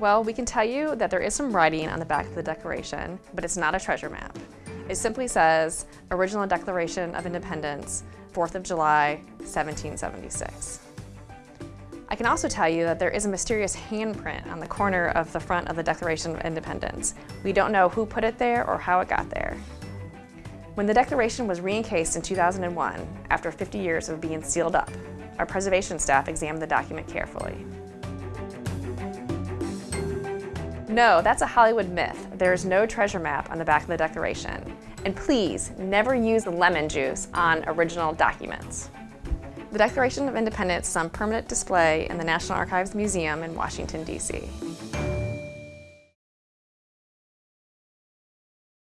Well, we can tell you that there is some writing on the back of the Declaration, but it's not a treasure map. It simply says, Original Declaration of Independence, 4th of July, 1776. I can also tell you that there is a mysterious handprint on the corner of the front of the Declaration of Independence. We don't know who put it there or how it got there. When the Declaration was re-encased in 2001, after 50 years of being sealed up, our preservation staff examined the document carefully. No, that's a Hollywood myth. There's no treasure map on the back of the Declaration. And please, never use lemon juice on original documents. The Declaration of Independence is on permanent display in the National Archives Museum in Washington, D.C.